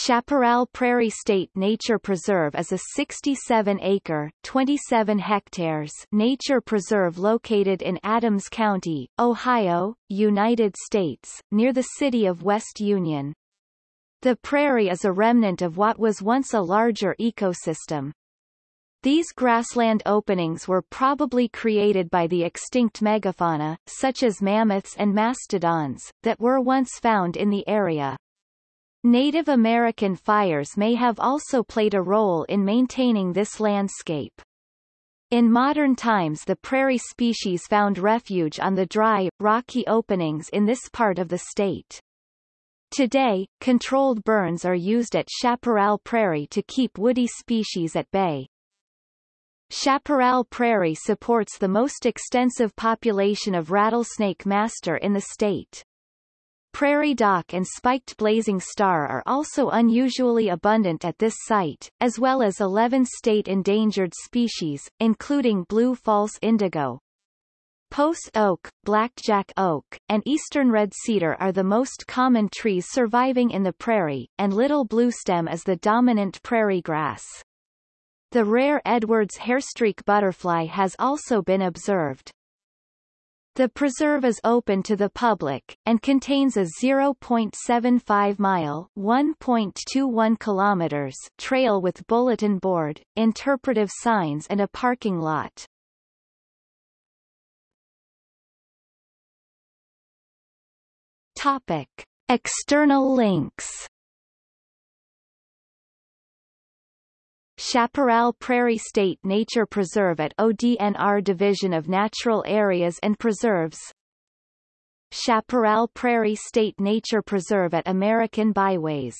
Chaparral Prairie State Nature Preserve is a 67-acre (27 hectares) nature preserve located in Adams County, Ohio, United States, near the city of West Union. The prairie is a remnant of what was once a larger ecosystem. These grassland openings were probably created by the extinct megafauna, such as mammoths and mastodons, that were once found in the area. Native American fires may have also played a role in maintaining this landscape. In modern times the prairie species found refuge on the dry, rocky openings in this part of the state. Today, controlled burns are used at Chaparral Prairie to keep woody species at bay. Chaparral Prairie supports the most extensive population of rattlesnake master in the state. Prairie dock and spiked blazing star are also unusually abundant at this site, as well as 11 state endangered species, including blue false indigo. Post oak, blackjack oak, and eastern red cedar are the most common trees surviving in the prairie, and little bluestem is the dominant prairie grass. The rare Edwards hairstreak butterfly has also been observed. The preserve is open to the public, and contains a 0.75-mile (1.21 kilometers) trail with bulletin board, interpretive signs and a parking lot. Topic. External links Chaparral Prairie State Nature Preserve at ODNR Division of Natural Areas and Preserves. Chaparral Prairie State Nature Preserve at American Byways